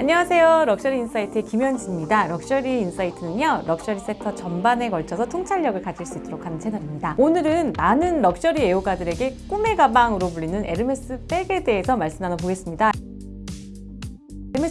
안녕하세요. 럭셔리 인사이트의 김현진입니다. 럭셔리 인사이트는요, 럭셔리 섹터 전반에 걸쳐서 통찰력을 가질 수 있도록 하는 채널입니다. 오늘은 많은 럭셔리 애호가들에게 꿈의 가방으로 불리는 에르메스 백에 대해서 말씀 나눠보겠습니다.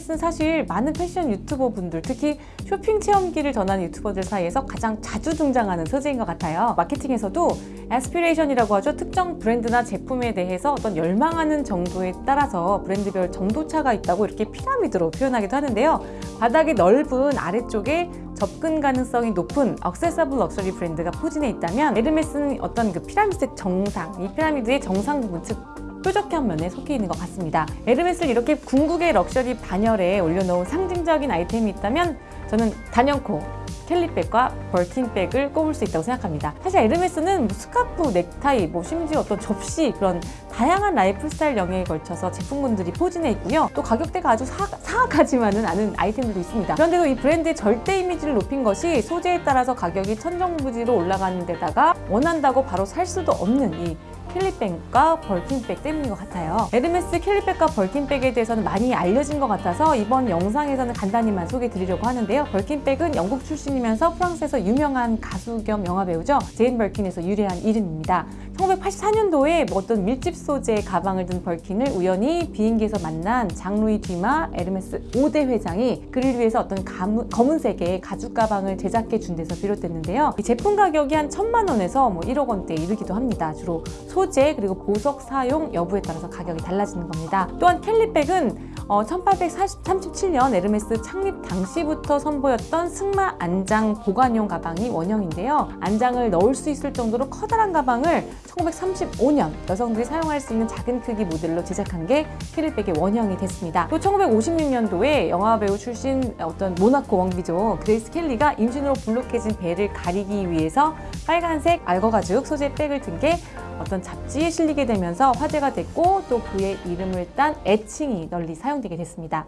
에르메스는 사실 많은 패션 유튜버 분들, 특히 쇼핑 체험기를 전하는 유튜버들 사이에서 가장 자주 등장하는 소재인 것 같아요. 마케팅에서도 aspiration이라고 하죠. 특정 브랜드나 제품에 대해서 어떤 열망하는 정도에 따라서 브랜드별 정도차가 있다고 이렇게 피라미드로 표현하기도 하는데요. 바닥이 넓은 아래쪽에 접근 가능성이 높은 accessible 럭셔리 브랜드가 포진해 있다면 에르메스는 어떤 그 피라미드 정상, 이 피라미드의 정상 부분, 즉 뾰족한 면에 속해 있는 것 같습니다. 에르메스를 이렇게 궁극의 럭셔리 반열에 올려놓은 상징적인 아이템이 있다면 저는 단연코 켈리백과 벌킨백을 꼽을 수 있다고 생각합니다. 사실 에르메스는 뭐 스카프, 넥타이, 뭐 심지어 어떤 접시 그런 다양한 라이프 스타일 영역에 걸쳐서 제품군들이 포진해 있고요. 또 가격대가 아주 사, 사악하지만은 않은 아이템들도 있습니다. 그런데도 이 브랜드의 절대 이미지를 높인 것이 소재에 따라서 가격이 천정부지로 올라가는 데다가 원한다고 바로 살 수도 없는 이 켈리백과 벌킨백 때문인 것 같아요. 에르메스 켈리백과 벌킨백에 대해서는 많이 알려진 것 같아서 이번 영상에서는 간단히만 소개해 드리려고 하는데요. 벌킨백은 영국 출신이면서 프랑스에서 유명한 가수 겸 영화배우죠. 제인 벌킨에서 유래한 이름입니다. 1984년도에 어떤 밀짚 소재 가방을 든 벌킨을 우연히 비행기에서 만난 장루이 뒤마 에르메스 5대 회장이 그를 위해서 어떤 가문, 검은색의 가죽 가방을 제작해 준 데서 비롯됐는데요. 이 제품 가격이 한 천만 원에서 뭐 1억 원대에 이르기도 합니다. 주로 소재 그리고 보석 사용 여부에 따라서 가격이 달라지는 겁니다. 또한 켈리백은 어, 1837년 에르메스 창립 당시부터 선보였던 승마 안장 보관용 가방이 원형인데요. 안장을 넣을 수 있을 정도로 커다란 가방을 1935년 여성들이 사용할 수 있는 작은 크기 모델로 제작한 게 켈리백의 원형이 됐습니다. 또 1956년도에 영화배우 출신 어떤 모나코 왕비죠. 그레이스 켈리가 임신으로 불룩해진 배를 가리기 위해서 빨간색 악어가죽 소재 백을 든 게 어떤 잡지에 실리게 되면서 화제가 됐고 또 그의 이름을 딴 애칭이 널리 사용되게 됐습니다.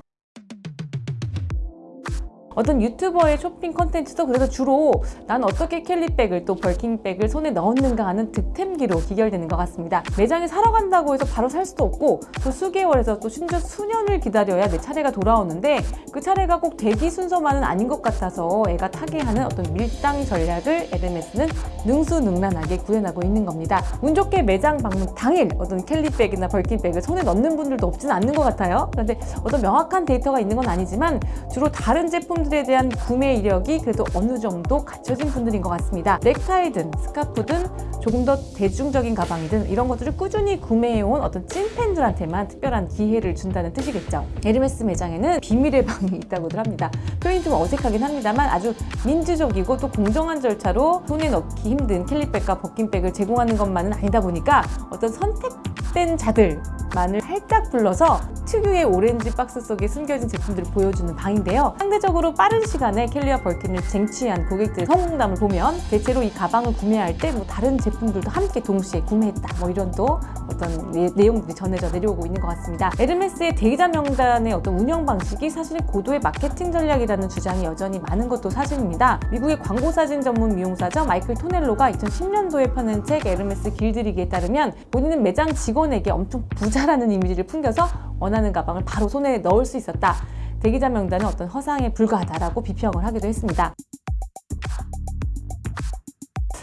어떤 유튜버의 쇼핑 컨텐츠도 그래서 주로 난 어떻게 켈리백을 또 벌킨백을 손에 넣었는가 하는 득템기로 귀결되는 것 같습니다. 매장에 사러 간다고 해서 바로 살 수도 없고 또 수개월에서 또 심지어 수년을 기다려야 내 차례가 돌아오는데 그 차례가 꼭 대기 순서만은 아닌 것 같아서 애가 타게 하는 어떤 밀당 전략을 에르메스는 능수능란하게 구현하고 있는 겁니다. 운 좋게 매장 방문 당일 어떤 켈리백이나 벌킨백을 손에 넣는 분들도 없지는 않는 것 같아요. 그런데 어떤 명확한 데이터가 있는 건 아니지만 주로 다른 제품 제품들에 대한 구매 이력이 그래도 어느 정도 갖춰진 분들인 것 같습니다. 넥타이든 스카프든 조금 더 대중적인 가방이든 이런 것들을 꾸준히 구매해온 어떤 찐팬들한테만 특별한 기회를 준다는 뜻이겠죠. 에르메스 매장에는 비밀의 방이 있다고들 합니다. 표현이 좀 어색하긴 합니다만 아주 민주적이고 또 공정한 절차로 손에 넣기 힘든 캘리백과 버킨백을 제공하는 것만은 아니다 보니까 어떤 선택된 자들 만을 살짝 불러서 특유의 오렌지 박스 속에 숨겨진 제품들을 보여주는 방인데요. 상대적으로 빠른 시간에 캘리와 벌킨을 쟁취한 고객들의 성공담을 보면 대체로 이 가방을 구매할 때 뭐 다른 제품들도 함께 동시에 구매했다 뭐 이런 또 어떤 내, 용들이 전해져 내려오고 있는 것 같습니다. 에르메스의 대기자 명단의 어떤 운영 방식이 사실 고도의 마케팅 전략이라는 주장이 여전히 많은 것도 사실입니다. 미국의 광고 사진 전문 미용사죠 마이클 토넬로가 2010년도에 펴낸 책 에르메스 길들이기에 따르면 본인은 매장 직원에게 엄청 부자라는 이미지를 풍겨서 원하는 가방을 바로 손에 넣을 수 있었다. 대기자 명단은 어떤 허상에 불과하다라고 비평을 하기도 했습니다.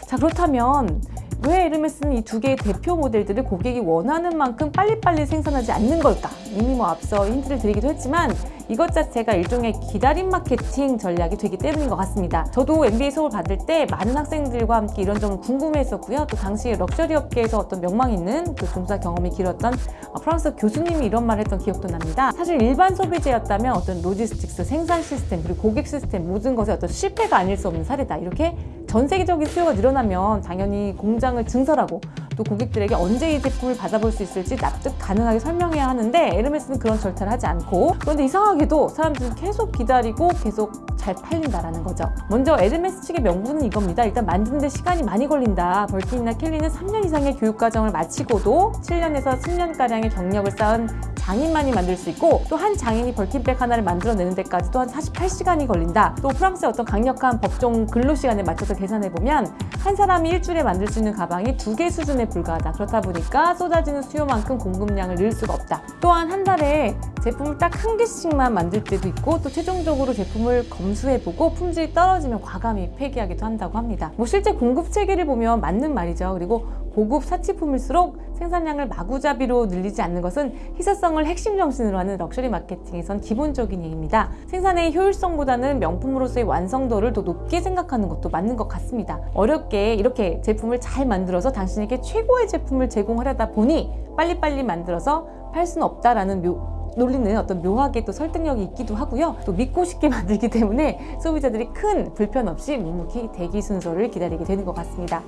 자 그렇다면 왜 에르메스는 이 두 개의 대표 모델들을 고객이 원하는 만큼 빨리빨리 생산하지 않는 걸까? 이미 뭐 앞서 힌트를 드리기도 했지만 이것 자체가 일종의 기다림 마케팅 전략이 되기 때문인 것 같습니다. 저도 MBA 수업을 받을 때 많은 학생들과 함께 이런 점을 궁금해했었고요. 또 당시 럭셔리 업계에서 어떤 명망 있는 그 종사 경험이 길었던 프랑스 교수님이 이런 말을 했던 기억도 납니다. 사실 일반 소비재였다면 어떤 logistics, 생산 시스템, 그리고 고객 시스템 모든 것에 어떤 실패가 아닐 수 없는 사례다. 이렇게 전 세계적인 수요가 늘어나면 당연히 공장을 증설하고 또 고객들에게 언제 이 제품을 받아볼 수 있을지 납득 가능하게 설명해야 하는데 에르메스는 그런 절차를 하지 않고 그런데 이상하게도 사람들은 계속 기다리고 계속 잘 팔린다라는 거죠. 먼저 에르메스 측의 명분은 이겁니다. 일단 만드는 데 시간이 많이 걸린다. 벌킨이나 켈리는 3년 이상의 교육과정을 마치고도 7년에서 10년가량의 경력을 쌓은 장인만이 만들 수 있고 또 한 장인이 벌킨백 하나를 만들어내는 데까지 또한 48시간이 걸린다. 또 프랑스의 어떤 강력한 법정 근로 시간에 맞춰서 계산해 보면 한 사람이 일주일에 만들 수 있는 가방이 두 개 수준에 불과하다. 그렇다 보니까 쏟아지는 수요만큼 공급량을 늘 수가 없다. 또한 한 달에 제품을 딱 한 개씩만 만들 때도 있고 또 최종적으로 제품을 검수해보고 품질이 떨어지면 과감히 폐기하기도 한다고 합니다. 뭐 실제 공급 체계를 보면 맞는 말이죠. 그리고 고급 사치품일수록 생산량을 마구잡이로 늘리지 않는 것은 희소성을 핵심 정신으로 하는 럭셔리 마케팅에선 기본적인 예입니다. 생산의 효율성보다는 명품으로서의 완성도를 더 높게 생각하는 것도 맞는 것 같습니다. 어렵게 이렇게 제품을 잘 만들어서 당신에게 최고의 제품을 제공하려다 보니 빨리빨리 만들어서 팔 수는 없다라는 묘, 논리는 어떤 묘하게 또 설득력이 있기도 하고요. 또 믿고 싶게 만들기 때문에 소비자들이 큰 불편 없이 묵묵히 대기 순서를 기다리게 되는 것 같습니다.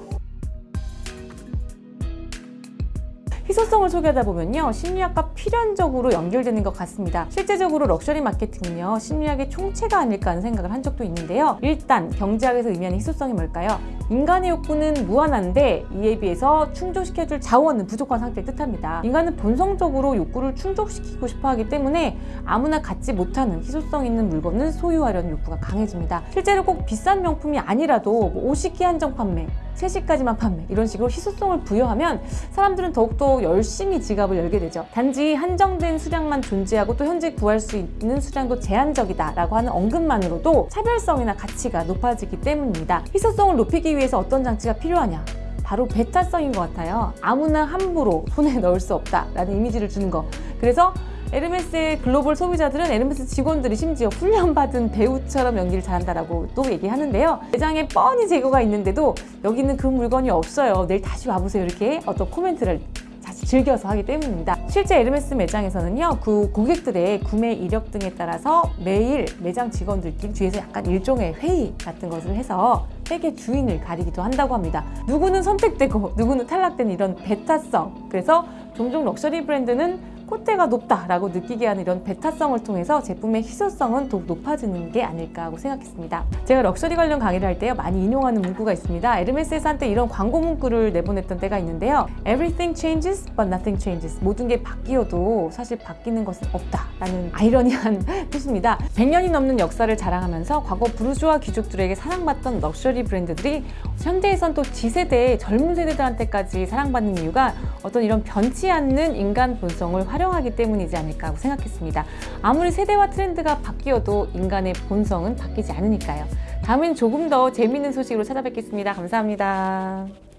희소성을 소개하다 보면요 심리학과 필연적으로 연결되는 것 같습니다. 실제적으로 럭셔리 마케팅은요 심리학의 총체가 아닐까 하는 생각을 한 적도 있는데요. 일단 경제학에서 의미하는 희소성이 뭘까요? 인간의 욕구는 무한한데 이에 비해서 충족시켜줄 자원은 부족한 상태를 뜻합니다. 인간은 본성적으로 욕구를 충족시키고 싶어 하기 때문에 아무나 갖지 못하는 희소성 있는 물건을 소유하려는 욕구가 강해집니다. 실제로 꼭 비싼 명품이 아니라도 뭐 50개 한정 판매 3시까지만 판매. 이런 식으로 희소성을 부여하면 사람들은 더욱더 열심히 지갑을 열게 되죠. 단지 한정된 수량만 존재하고 또 현재 구할 수 있는 수량도 제한적이다 라고 하는 언급만으로도 차별성이나 가치가 높아지기 때문입니다. 희소성을 높이기 위해서 어떤 장치가 필요하냐? 바로 배타성인 것 같아요. 아무나 함부로 손에 넣을 수 없다라는 이미지를 주는 거. 그래서 에르메스의 글로벌 소비자들은 에르메스 직원들이 심지어 훈련받은 배우처럼 연기를 잘한다라고 또 얘기하는데요. 매장에 뻔히 재고가 있는데도 여기는 그 물건이 없어요. 내일 다시 와보세요. 이렇게 어떤 코멘트를 사실 즐겨서 하기 때문입니다. 실제 에르메스 매장에서는요, 그 고객들의 구매 이력 등에 따라서 매일 매장 직원들끼리 뒤에서 약간 일종의 회의 같은 것을 해서 새 주인을 가리기도 한다고 합니다. 누구는 선택되고 누구는 탈락되는 이런 배타성. 그래서 종종 럭셔리 브랜드는 콧대가 높다라고 느끼게 하는 이런 배타성을 통해서 제품의 희소성은 더욱 높아지는 게 아닐까 하고 생각했습니다. 제가 럭셔리 관련 강의를 할때 많이 인용하는 문구가 있습니다. 에르메스에서 한때 이런 광고 문구를 내보냈던 때가 있는데요. Everything changes but nothing changes. 모든 게 바뀌어도 사실 바뀌는 것은 없다라는 아이러니한 뜻입니다. 100년이 넘는 역사를 자랑하면서 과거 부르주아 귀족들에게 사랑받던 럭셔리 브랜드들이 현대에선 또 G세대 젊은 세대들한테까지 사랑받는 이유가 어떤 이런 변치 않는 인간 본성을 활용하기 때문이지 않을까 하고 생각했습니다. 아무리 세대와 트렌드가 바뀌어도 인간의 본성은 바뀌지 않으니까요. 다음엔 조금 더 재미있는 소식으로 찾아뵙겠습니다. 감사합니다.